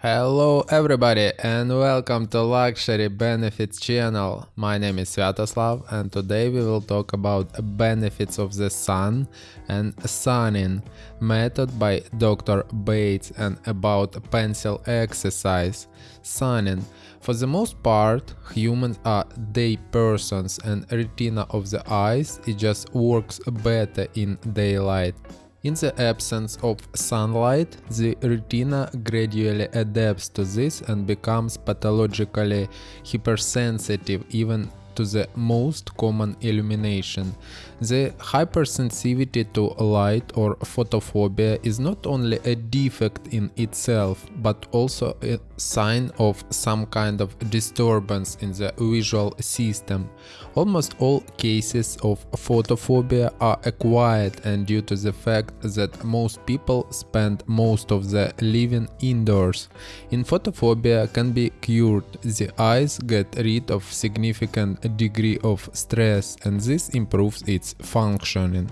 Hello everybody and welcome to Luxury Benefits channel. My name is Sviatoslav and today we will talk about benefits of the sun and sunning method by Dr. Bates and about pencil exercise. Sunning. For the most part, humans are day persons and retina of the eyes it just works better in daylight. In the absence of sunlight, the retina gradually adapts to this and becomes pathologically hypersensitive even to the most common illumination. The hypersensitivity to light or photophobia is not only a defect in itself, but also sign of some kind of disturbance in the visual system. Almost all cases of photophobia are acquired and due to the fact that most people spend most of their living indoors. In photophobia can be cured, the eyes get rid of significant degree of stress and this improves its functioning.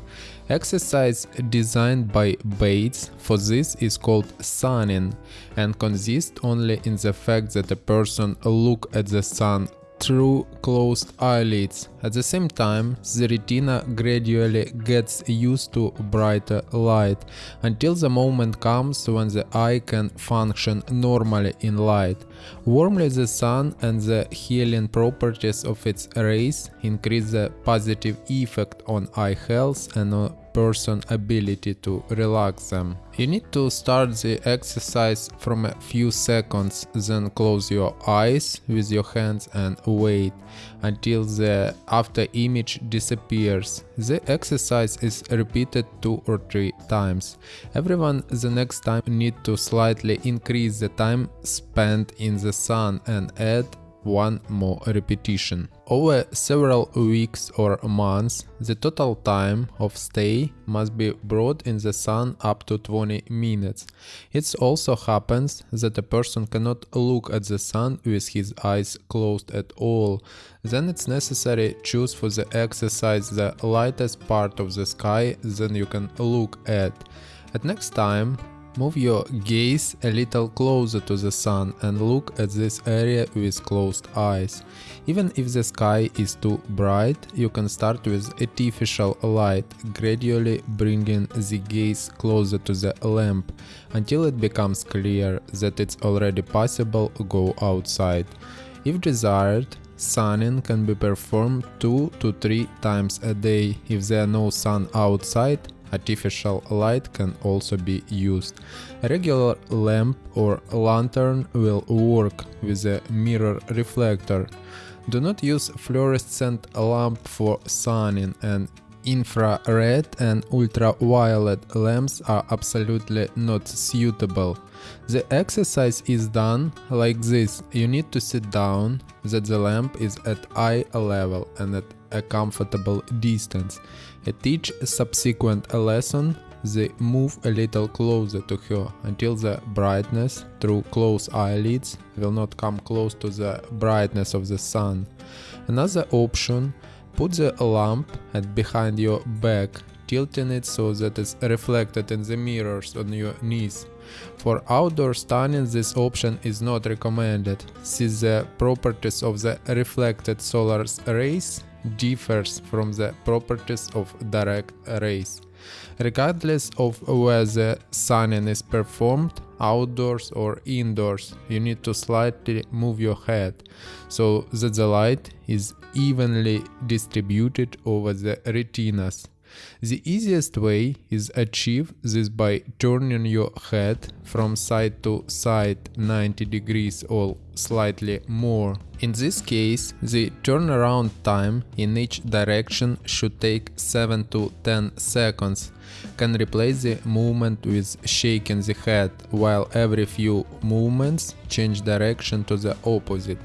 Exercise designed by Bates for this is called sunning and consists only in the fact that a person look at the sun through closed eyelids. At the same time, the retina gradually gets used to brighter light, until the moment comes when the eye can function normally in light. Warmly the sun and the healing properties of its rays increase the positive effect on eye health and person ability to relax them. You need to start the exercise from a few seconds, then close your eyes with your hands and wait until the after image disappears. The exercise is repeated two or three times. Everyone the next time need to slightly increase the time spent in the sun and add one more repetition. Over several weeks or months, the total time of stay must be brought in the sun up to 20 minutes. It also happens that a person cannot look at the sun with his eyes closed at all. Then it's necessary choose for the exercise the lightest part of the sky than you can look at. At next time, Move your gaze a little closer to the sun and look at this area with closed eyes. Even if the sky is too bright, you can start with artificial light, gradually bringing the gaze closer to the lamp until it becomes clear that it's already possible to go outside. If desired, sunning can be performed 2 to 3 times a day. If there are no sun outside, Artificial light can also be used. A regular lamp or lantern will work with a mirror reflector. Do not use fluorescent lamp for sunning and infrared and ultraviolet lamps are absolutely not suitable. The exercise is done like this. You need to sit down, that the lamp is at eye level and at a comfortable distance. At each subsequent lesson, they move a little closer to her until the brightness through closed eyelids will not come close to the brightness of the sun. Another option, put the lamp at behind your back, tilting it so that it's reflected in the mirrors on your knees. For outdoor sunning this option is not recommended, since the properties of the reflected solar rays differs from the properties of direct rays. Regardless of whether sunning is performed outdoors or indoors, you need to slightly move your head so that the light is evenly distributed over the retinas. The easiest way is achieve this by turning your head from side to side 90 degrees or slightly more. In this case, the turnaround time in each direction should take 7 to 10 seconds. Can replace the movement with shaking the head, while every few movements change direction to the opposite.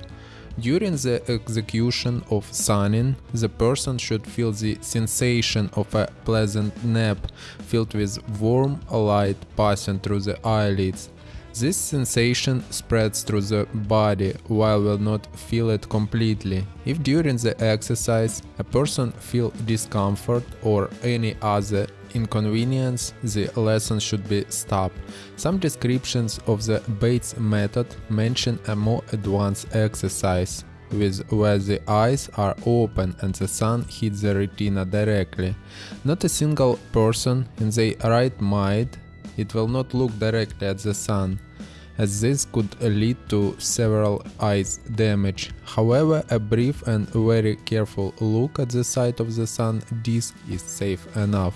During the execution of sunning, the person should feel the sensation of a pleasant nap filled with warm light passing through the eyelids. This sensation spreads through the body while will not feel it completely. If during the exercise a person feel discomfort or any other inconvenience, the lesson should be stopped. Some descriptions of the Bates method mention a more advanced exercise with where the eyes are open and the sun hits the retina directly. Not a single person in their right mind it will not look directly at the sun as this could lead to several eyes damage. However, a brief and very careful look at the side of the sun disk is safe enough.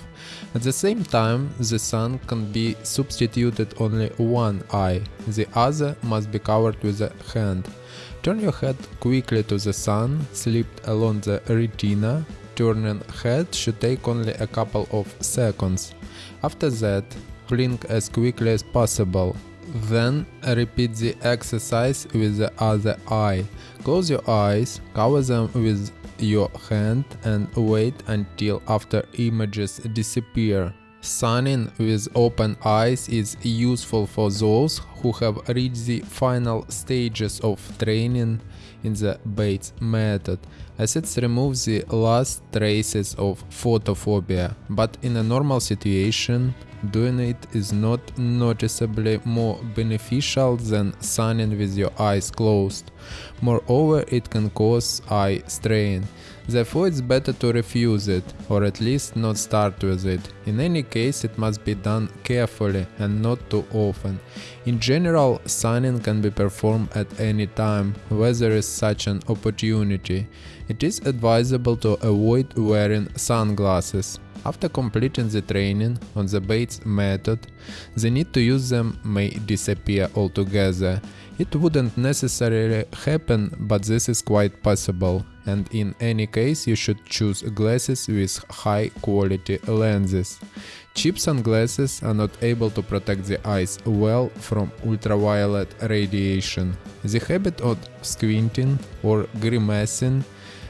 At the same time, the sun can be substituted only one eye, the other must be covered with a hand. Turn your head quickly to the sun, slip along the retina, turning head should take only a couple of seconds. After that, blink as quickly as possible. Then repeat the exercise with the other eye. Close your eyes, cover them with your hand and wait until after images disappear. Sunning with open eyes is useful for those who have reached the final stages of training in the Bates method, as it removes the last traces of photophobia, but in a normal situation, doing it is not noticeably more beneficial than sunning with your eyes closed. Moreover, it can cause eye strain. Therefore, it's better to refuse it, or at least not start with it. In any case, it must be done carefully and not too often. In general, sunning can be performed at any time, where there is such an opportunity. It is advisable to avoid wearing sunglasses. After completing the training on the Bates method, the need to use them may disappear altogether. It wouldn't necessarily happen, but this is quite possible, and in any case you should choose glasses with high quality lenses. Cheap sunglasses are not able to protect the eyes well from ultraviolet radiation. The habit of squinting or grimacing,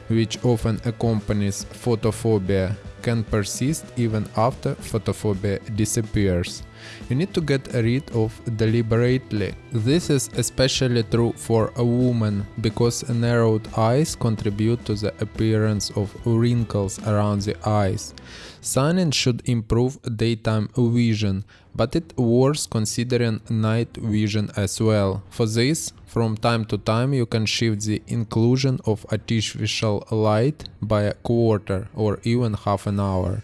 which often accompanies photophobia, can persist even after photophobia disappears. You need to get rid of deliberately. This is especially true for a woman because narrowed eyes contribute to the appearance of wrinkles around the eyes. Sunning should improve daytime vision, but it works considering night vision as well. For this, from time to time you can shift the inclusion of artificial light by a quarter or even half an hour.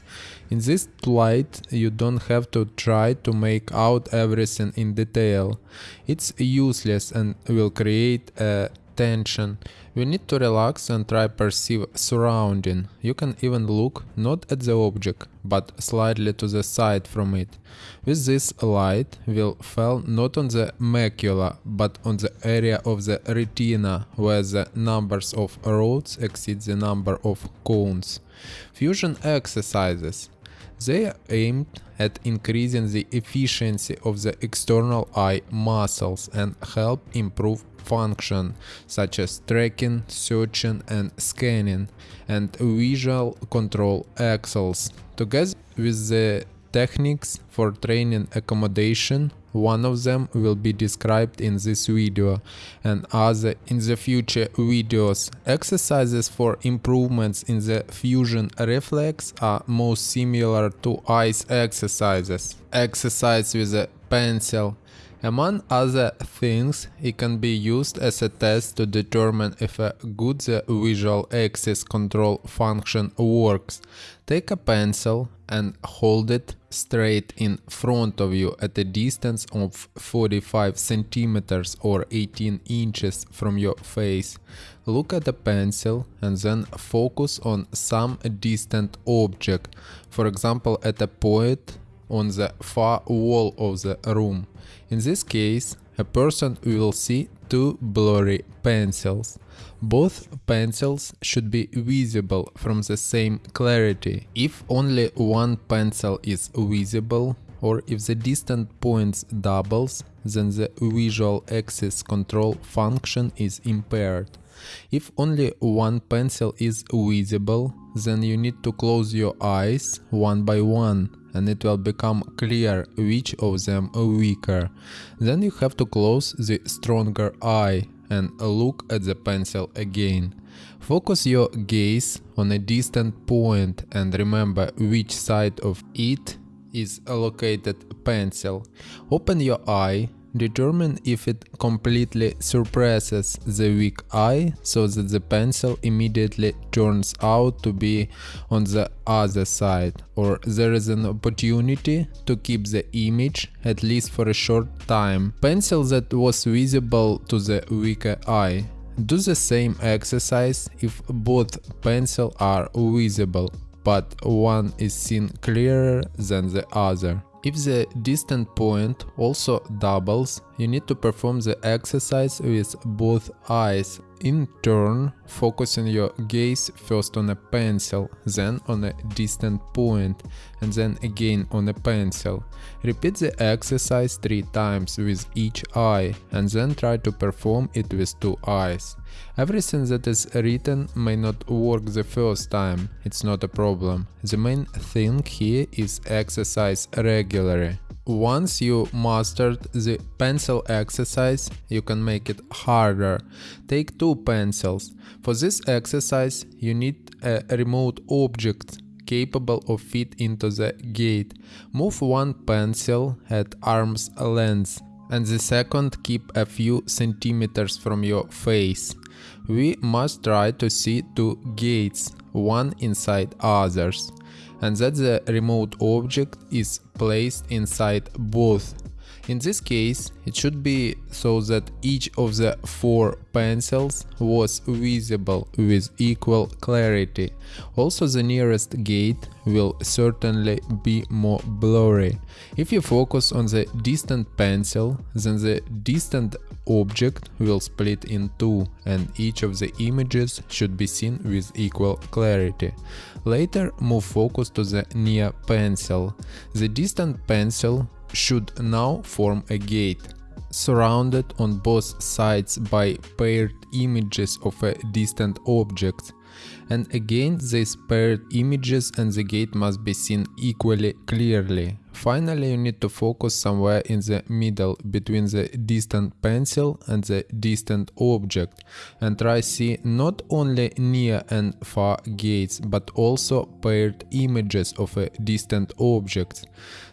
In this light you don't have to try to make out everything in detail. It's useless and will create a tension. You need to relax and try perceive surrounding. You can even look not at the object, but slightly to the side from it. With this light will fall not on the macula, but on the area of the retina, where the numbers of rods exceed the number of cones. Fusion exercises. They are aimed at increasing the efficiency of the external eye muscles and help improve function such as tracking, searching and scanning and visual control axles. Together with the techniques for training accommodation, one of them will be described in this video and other in the future videos. Exercises for improvements in the fusion reflex are most similar to eyes exercises. Exercise with a pencil among other things, it can be used as a test to determine if a good visual axis control function works. Take a pencil and hold it straight in front of you at a distance of 45 centimeters or 18 inches from your face. Look at the pencil and then focus on some distant object, for example at a point on the far wall of the room. In this case, a person will see two blurry pencils. Both pencils should be visible from the same clarity. If only one pencil is visible, or if the distant points doubles, then the visual axis control function is impaired. If only one pencil is visible, then you need to close your eyes one by one and it will become clear which of them are weaker. Then you have to close the stronger eye and look at the pencil again. Focus your gaze on a distant point and remember which side of it is allocated pencil. Open your eye Determine if it completely suppresses the weak eye so that the pencil immediately turns out to be on the other side or there is an opportunity to keep the image at least for a short time. Pencil that was visible to the weaker eye. Do the same exercise if both pencil are visible but one is seen clearer than the other. If the distant point also doubles, you need to perform the exercise with both eyes in turn, focusing your gaze first on a pencil, then on a distant point, and then again on a pencil. Repeat the exercise three times with each eye, and then try to perform it with two eyes. Everything that is written may not work the first time, it's not a problem. The main thing here is exercise regularly. Once you mastered the pencil exercise, you can make it harder. Take two pencils. For this exercise, you need a remote object capable of fit into the gate. Move one pencil at arm's length and the second keep a few centimeters from your face. We must try to see two gates, one inside others and that the remote object is placed inside both. In this case, it should be so that each of the four pencils was visible with equal clarity. Also the nearest gate will certainly be more blurry. If you focus on the distant pencil, then the distant object will split in two and each of the images should be seen with equal clarity. Later move focus to the near pencil. The distant pencil should now form a gate. Surrounded on both sides by paired images of a distant object and again these paired images and the gate must be seen equally clearly. Finally you need to focus somewhere in the middle between the distant pencil and the distant object and try see not only near and far gates but also paired images of a distant object.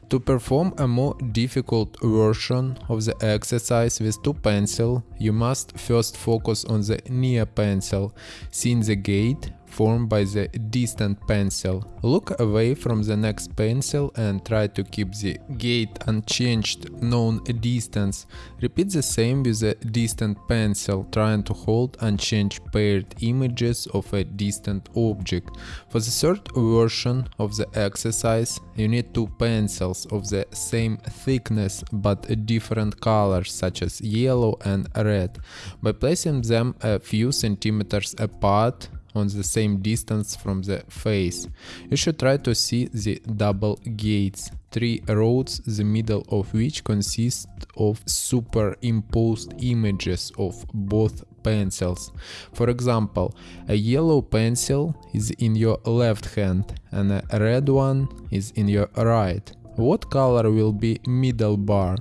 To perform a more difficult version of the exercise with two pencil, you must first focus on the near pencil, seeing the gate formed by the distant pencil. Look away from the next pencil and try to keep the gate unchanged known distance. Repeat the same with the distant pencil, trying to hold unchanged paired images of a distant object. For the third version of the exercise, you need two pencils of the same thickness but different colors such as yellow and red. By placing them a few centimeters apart, on the same distance from the face. You should try to see the double gates, three roads the middle of which consist of superimposed images of both pencils. For example, a yellow pencil is in your left hand and a red one is in your right. What color will be middle bar?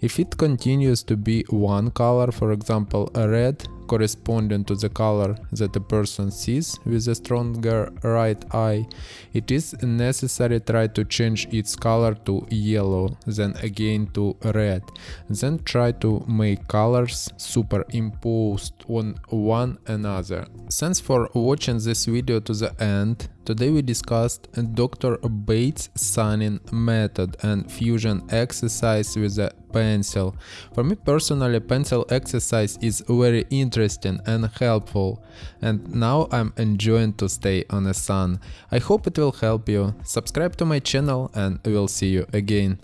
If it continues to be one color, for example red, corresponding to the color that a person sees with a stronger right eye, it is necessary try to change its color to yellow, then again to red, then try to make colors superimposed on one another. Thanks for watching this video to the end. Today we discussed Dr. Bates' Sunning method and fusion exercise with a pencil. For me personally pencil exercise is very interesting and helpful and now I'm enjoying to stay on the sun. I hope it will help you. Subscribe to my channel and we'll see you again.